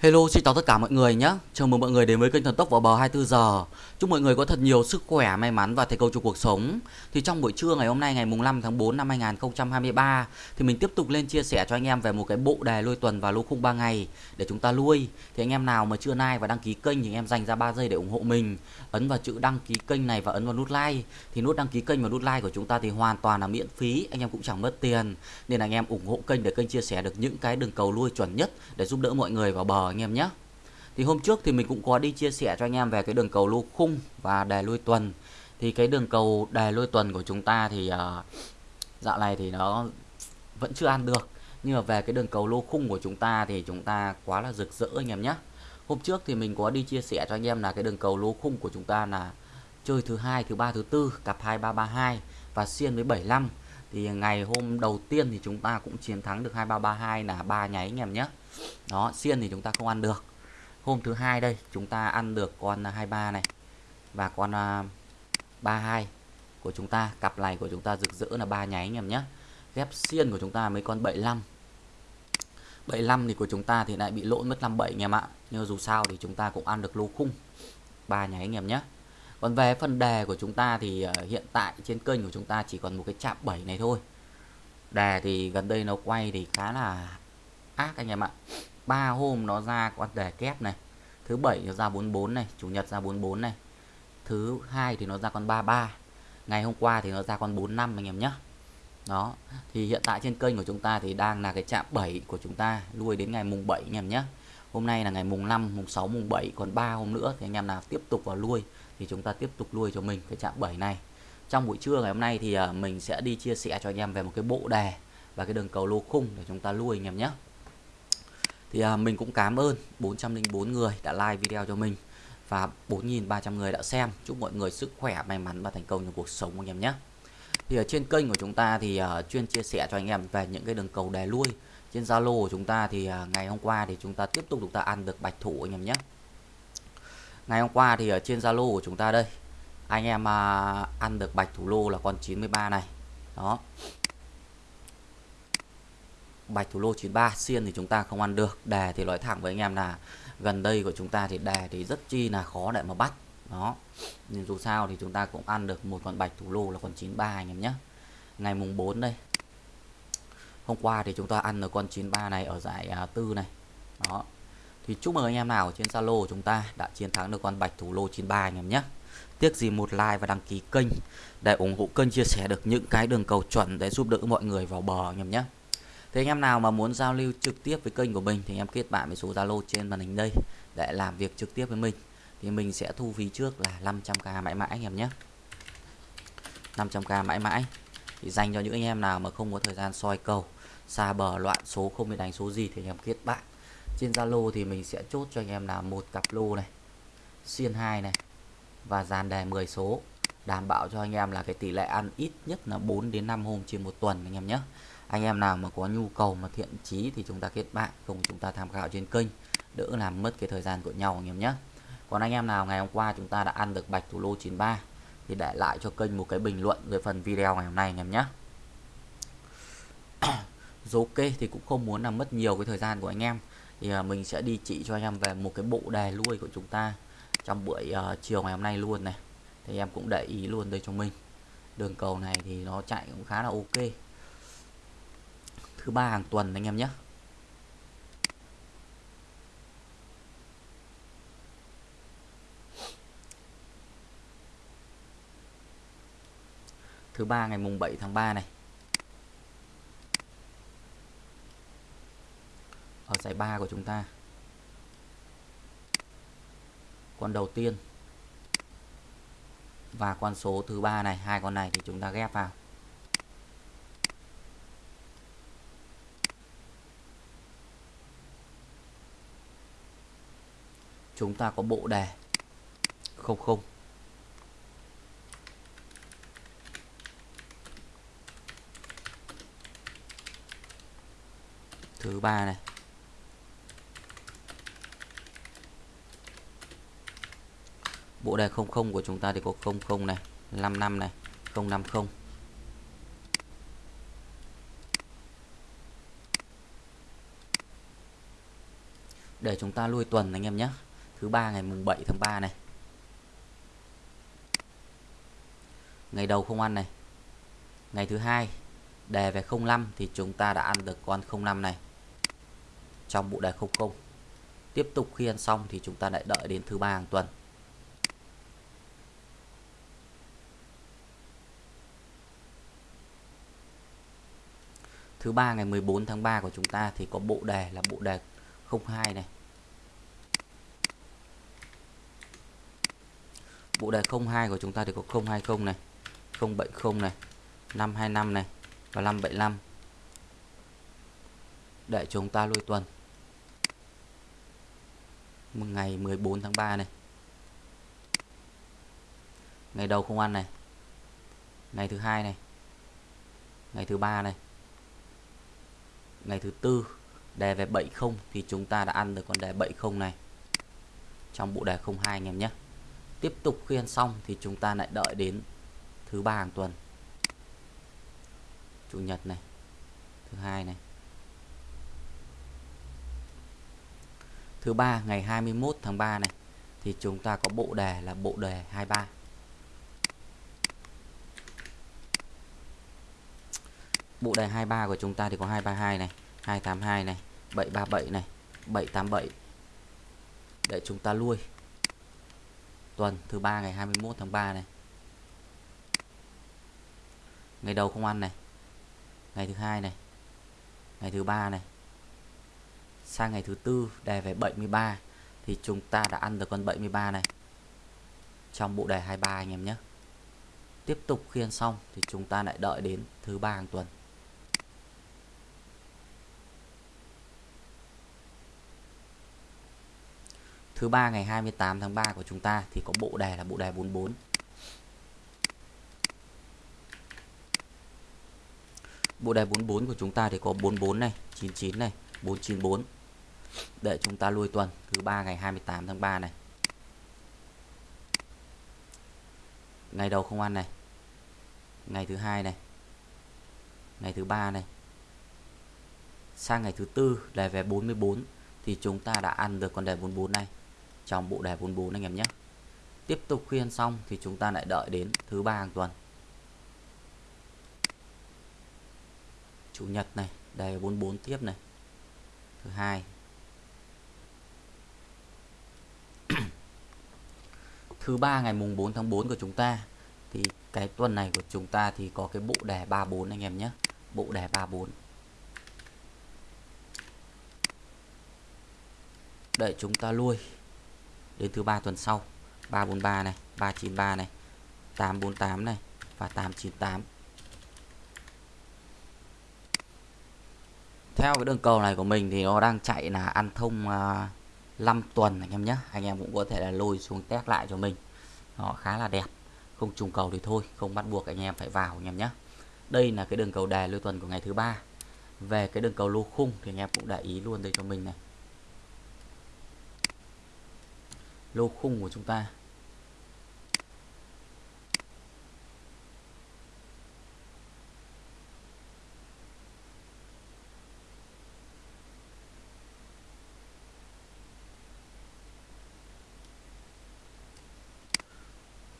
Hello, xin chào tất cả mọi người nhé. Chào mừng mọi người đến với kênh Thần Tốc vào bờ 24 giờ. Chúc mọi người có thật nhiều sức khỏe, may mắn và thành công trong cuộc sống. Thì trong buổi trưa ngày hôm nay ngày mùng 5 tháng 4 năm 2023 thì mình tiếp tục lên chia sẻ cho anh em về một cái bộ đề lôi tuần và lô khung 3 ngày để chúng ta lui. Thì anh em nào mà chưa like và đăng ký kênh thì anh em dành ra 3 giây để ủng hộ mình. Ấn vào chữ đăng ký kênh này và ấn vào nút like. Thì nút đăng ký kênh và nút like của chúng ta thì hoàn toàn là miễn phí, anh em cũng chẳng mất tiền. Nên anh em ủng hộ kênh để kênh chia sẻ được những cái đường cầu lui chuẩn nhất để giúp đỡ mọi người vào bờ anh em nhé. Thì hôm trước thì mình cũng có đi chia sẻ cho anh em về cái đường cầu lô khung và đề lui tuần. Thì cái đường cầu đề lui tuần của chúng ta thì uh, dạo này thì nó vẫn chưa ăn được. Nhưng mà về cái đường cầu lô khung của chúng ta thì chúng ta quá là rực rỡ anh em nhé. Hôm trước thì mình có đi chia sẻ cho anh em là cái đường cầu lô khung của chúng ta là chơi thứ hai, thứ ba, thứ tư cặp 2332 và xiên với 75 thì ngày hôm đầu tiên thì chúng ta cũng chiến thắng được 2332 là ba nháy anh em nhé. Đó, xiên thì chúng ta không ăn được. Hôm thứ hai đây chúng ta ăn được con à, 23 này và con à, 32 của chúng ta. Cặp này của chúng ta rực rỡ là ba nháy anh em nhé. Ghép xiên của chúng ta mấy con 75 75 thì của chúng ta thì lại bị lỗi mất 57 anh em ạ. Nhưng dù sao thì chúng ta cũng ăn được lô khung. Ba nháy anh em nhé còn về phần đề của chúng ta thì ờ, hiện tại trên kênh của chúng ta chỉ còn một cái chạm 7 này thôi. Đề thì gần đây nó quay thì khá là ác anh em ạ. Ba hôm nó ra con đề kép này, thứ bảy nó ra 44 này, chủ nhật ra 44 này, thứ hai thì nó ra con 33 ngày hôm qua thì nó ra con 45 anh em nhé đó, thì hiện tại trên kênh của chúng ta thì đang là cái chạm 7 của chúng ta, lui đến ngày mùng 7 anh em nhé hôm nay là ngày mùng 5 mùng 6 mùng 7 còn 3 hôm nữa thì anh em nào tiếp tục vào lui thì chúng ta tiếp tục lui cho mình cái chạm 7 này. Trong buổi trưa ngày hôm nay thì à, mình sẽ đi chia sẻ cho anh em về một cái bộ đề và cái đường cầu lô khung để chúng ta lui anh em nhé. Thì à, mình cũng cảm ơn 404 người đã like video cho mình và 4.300 người đã xem. Chúc mọi người sức khỏe, may mắn và thành công trong cuộc sống anh em nhé. Thì ở trên kênh của chúng ta thì à, chuyên chia sẻ cho anh em về những cái đường cầu đề lui trên Zalo của chúng ta thì ngày hôm qua thì chúng ta tiếp tục chúng ta ăn được bạch thủ anh em nhé ngày hôm qua thì ở trên Zalo của chúng ta đây. Anh em à, ăn được bạch thủ lô là con 93 này. Đó. Bạch thủ lô 93 xiên thì chúng ta không ăn được. Đề thì nói thẳng với anh em là gần đây của chúng ta thì đề thì rất chi là khó để mà bắt. Đó. Nhưng dù sao thì chúng ta cũng ăn được một con bạch thủ lô là con 93 anh em nhé. Ngày mùng 4 đây. Hôm qua thì chúng ta ăn được con 93 này ở giải à, tư này. Đó thì chúc mừng anh em nào trên Zalo của chúng ta đã chiến thắng được con bạch thủ lô 93 anh em nhé. Tiếc gì một like và đăng ký kênh để ủng hộ kênh chia sẻ được những cái đường cầu chuẩn để giúp đỡ mọi người vào bờ anh em nhé. Thế anh em nào mà muốn giao lưu trực tiếp với kênh của mình thì em kết bạn với số Zalo trên màn hình đây để làm việc trực tiếp với mình. Thì mình sẽ thu phí trước là 500k mãi mãi anh em nhé. 500k mãi mãi. Thì dành cho những anh em nào mà không có thời gian soi cầu, xa bờ, loạn số, không biết đánh số gì thì anh em kết bạn trên Zalo thì mình sẽ chốt cho anh em là một cặp lô này xuyên 2 này và dàn đề 10 số, đảm bảo cho anh em là cái tỷ lệ ăn ít nhất là 4 đến 5 hôm trên một tuần anh em nhé. Anh em nào mà có nhu cầu mà thiện chí thì chúng ta kết bạn cùng chúng ta tham khảo trên kênh, đỡ làm mất cái thời gian của nhau anh em nhé. Còn anh em nào ngày hôm qua chúng ta đã ăn được bạch thủ lô 93 thì để lại cho kênh một cái bình luận về phần video ngày hôm nay anh em nhé. Rồi ok thì cũng không muốn làm mất nhiều cái thời gian của anh em thì uh, mình sẽ đi chỉ cho anh em về một cái bộ đề nuôi của chúng ta trong buổi uh, chiều ngày hôm nay luôn này. Thì em cũng để ý luôn đây cho mình. Đường cầu này thì nó chạy cũng khá là ok. Thứ ba hàng tuần anh em nhé. Thứ ba ngày mùng 7 tháng 3 này. Ở giải ba của chúng ta. Con đầu tiên. Và con số thứ ba này, hai con này thì chúng ta ghép vào. Chúng ta có bộ đề. Không không. Thứ ba này. Bộ đề 00 của chúng ta thì có 00 này 55 này 050 để chúng ta lui tuần anh em nhé. Thứ ba ngày mùng 7 tháng 3 này. Ngày đầu không ăn này. Ngày thứ hai, đề về 05 thì chúng ta đã ăn được con 05 này. Trong bộ đề 00 tiếp tục khi ăn xong thì chúng ta lại đợi đến thứ ba hàng tuần. Thứ ba, ngày 14 tháng 3 của chúng ta thì có bộ đề là bộ đề 02 này. Bộ đề 02 của chúng ta thì có 020 này 070 này 525 này và 575 để chúng ta lui tuần. Ngày 14 tháng 3 này. Ngày đầu không ăn này. Ngày thứ hai này. Ngày thứ ba này ngày thứ tư, đề về 70 thì chúng ta đã ăn được con đề 70 này. Trong bộ đề 02 anh em nhé. Tiếp tục khi ăn xong thì chúng ta lại đợi đến thứ ba hàng tuần. Chủ nhật này, thứ hai này. Thứ ba, ngày 21 tháng 3 này, thì chúng ta có bộ đề là bộ đề 23 bộ đề 23 của chúng ta thì có 232 này 282 này 737 này 787 để chúng ta lui. Tuần thứ ba ngày 21 tháng 3 này. Ngày đầu không ăn này. Ngày thứ hai này. Ngày thứ ba này. Sang ngày thứ tư, đề về 73 thì chúng ta đã ăn được con 73 này. Trong bộ đề 23 anh em nhé. Tiếp tục khiên xong thì chúng ta lại đợi đến thứ ba hàng tuần. Thứ ba ngày 28 tháng 3 của chúng ta thì có bộ đề là bộ đề 44 bộ đề 44 của chúng ta thì có 44 này 99 này 494 để chúng ta lui tuần, thứ ba ngày 28 tháng 3 này. Ngày đầu không ăn này. Ngày thứ hai này. Ngày thứ ba này. Sang ngày thứ tư, đề về 44 thì chúng ta đã ăn được con đề 44 này trong bộ đề 44 anh em nhé. Tiếp tục khuyên xong thì chúng ta lại đợi đến thứ ba hàng tuần. Chủ nhật này, đề 44 tiếp này. Thứ hai. Thứ ba ngày mùng 4 tháng 4 của chúng ta, thì cái tuần này của chúng ta thì có cái bộ đề 34 anh em nhé. Bộ đề 34 để chúng ta lui đến thứ ba tuần sau 343 này 393 này 848 này và 898 theo cái đường cầu này của mình thì nó đang chạy là ăn thông à, uh, 5 tuần anh em nhé. Anh em cũng có thể là lôi xuống test lại cho mình. Nó khá là đẹp. Không trùng cầu thì thôi không bắt buộc anh em phải vào anh em nhé. Đây là cái đường cầu đề lưu tuần của ngày thứ ba. Về cái đường cầu lô khung thì anh em cũng để ý luôn đây cho mình này. Lô khung của chúng ta.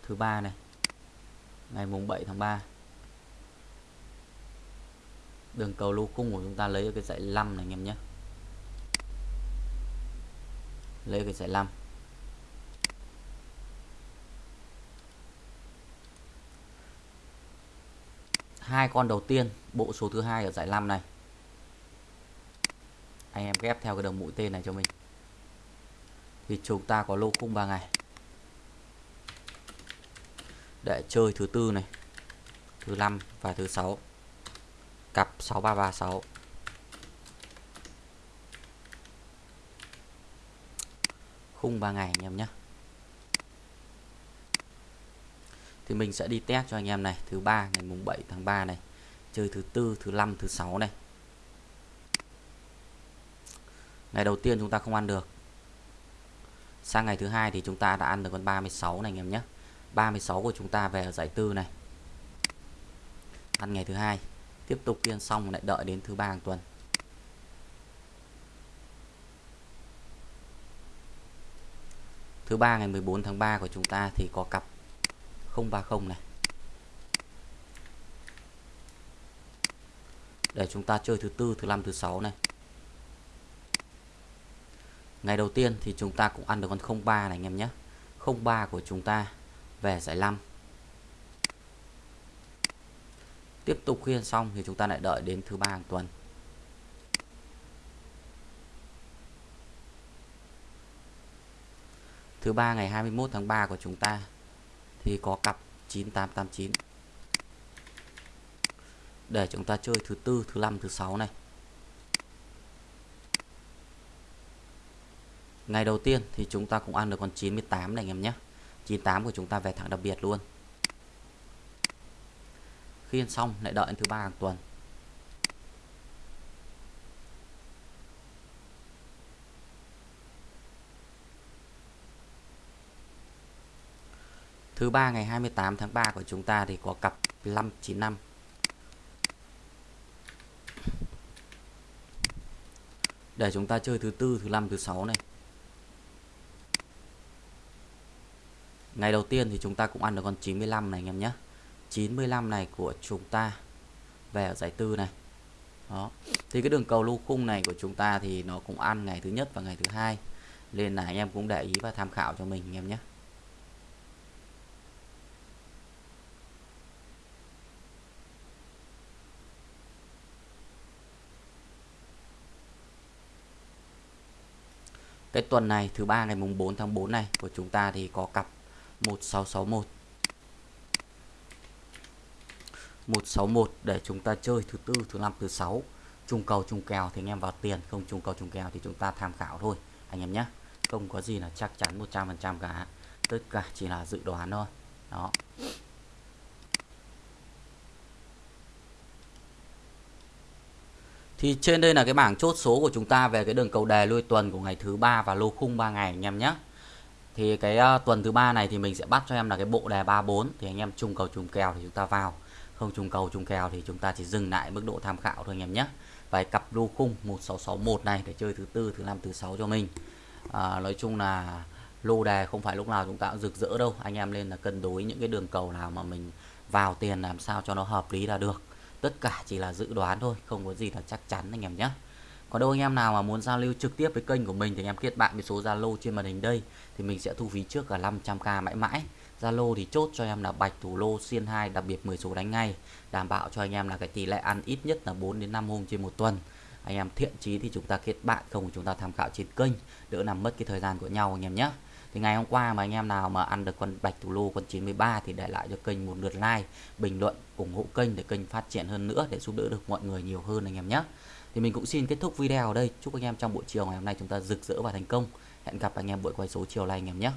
Thứ ba này, ngày mùng 7 tháng 3 đường cầu lô khung của chúng ta lấy ở cái dãy 5 này, anh em nhé. Lấy cái dãy 5 hai con đầu tiên, bộ số thứ hai ở giải 5 này. Anh em ghép theo cái đồng mũi tên này cho mình. Thì chúng ta có lô khung 3 ngày. Để chơi thứ tư này, thứ năm và thứ sáu. Cặp 6336 khung 3 ngày anh em nhé. Thì mình sẽ đi test cho anh em này, thứ ba ngày mùng 7 tháng 3 này, chơi thứ tư, thứ năm, thứ sáu này. Ngày đầu tiên chúng ta không ăn được. Sang ngày thứ hai thì chúng ta đã ăn được con 36 này anh em nhé. 36 của chúng ta về ở giải tư này. Ăn ngày thứ hai, tiếp tục kiên xong lại đợi đến thứ ba hàng tuần. Thứ ba ngày 14 tháng 3 của chúng ta thì có cặp 030 này. Để chúng ta chơi thứ tư, thứ năm, thứ sáu này. Ngày đầu tiên thì chúng ta cũng ăn được con 03 này anh em nhé. 03 của chúng ta về giải 5 tiếp tục khuyên xong thì chúng ta lại đợi đến thứ ba hàng tuần. Thứ ba ngày 21 tháng 3 của chúng ta thì có cặp 9889 để chúng ta chơi thứ tư, thứ năm, thứ sáu này. Ngày đầu tiên thì chúng ta cũng ăn được con 98 này anh em nhé. 98 của chúng ta về thẳng đặc biệt luôn. Khi ăn xong lại đợi thứ ba hàng tuần. Thứ ba ngày 28 tháng 3 của chúng ta thì có cặp 595 để chúng ta chơi thứ tư, thứ năm, thứ sáu này. Ngày đầu tiên thì chúng ta cũng ăn được con 95 này anh em nhé. 95 này của chúng ta về ở giải tư này. Đó. Thì cái đường cầu lô khung này của chúng ta thì nó cũng ăn ngày thứ nhất và ngày thứ hai. Nên là anh em cũng để ý và tham khảo cho mình anh em nhé. Cái tuần này thứ ba ngày mùng 4 tháng 4 này của chúng ta thì có cặp 1661 161 để chúng ta chơi thứ tư, thứ năm, thứ sáu. Trung cầu trung kèo thì anh em vào tiền Không trung cầu trung kèo thì chúng ta tham khảo thôi Anh em nhé. Không có gì là chắc chắn 100% cả. Tất cả chỉ là dự đoán thôi. Đó. Thì trên đây là cái bảng chốt số của chúng ta về cái đường cầu đề lui tuần của ngày thứ ba và lô khung 3 ngày anh em nhé. Thì cái uh, tuần thứ ba này thì mình sẽ bắt cho em là cái bộ đề 34 thì anh em trùng cầu trùng kèo thì chúng ta vào. Không trùng cầu trùng kèo thì chúng ta chỉ dừng lại mức độ tham khảo thôi anh em nhé. Và cặp lô khung 1661 này để chơi thứ tư, thứ năm, thứ sáu cho mình. À, nói chung là lô đề không phải lúc nào chúng ta cũng rực rỡ đâu. Anh em nên là cân đối những cái đường cầu nào mà mình vào tiền làm sao cho nó hợp lý là được tất cả chỉ là dự đoán thôi, không có gì là chắc chắn anh em nhé. Còn đâu anh em nào mà muốn giao lưu trực tiếp với kênh của mình thì anh em kết bạn với số Zalo trên màn hình đây, thì mình sẽ thu phí trước cả 500k mãi mãi. Zalo thì chốt cho em là bạch thủ lô xiên 2 đặc biệt 10 số đánh ngay, đảm bảo cho anh em là cái tỷ lệ ăn ít nhất là 4 đến 5 hôm trên một tuần. Anh em thiện chí thì chúng ta kết bạn, không chúng ta tham khảo trên kênh, đỡ làm mất cái thời gian của nhau anh em nhé thì ngày hôm qua mà anh em nào mà ăn được con bạch thủ lô, con 93 thì để lại cho kênh một lượt like, bình luận, ủng hộ kênh để kênh phát triển hơn nữa, để giúp đỡ được mọi người nhiều hơn anh em nhé. Thì mình cũng xin kết thúc video ở đây. Chúc anh em trong buổi chiều ngày hôm nay chúng ta rực rỡ và thành công. Hẹn gặp anh em buổi quay số chiều nay anh em nhé.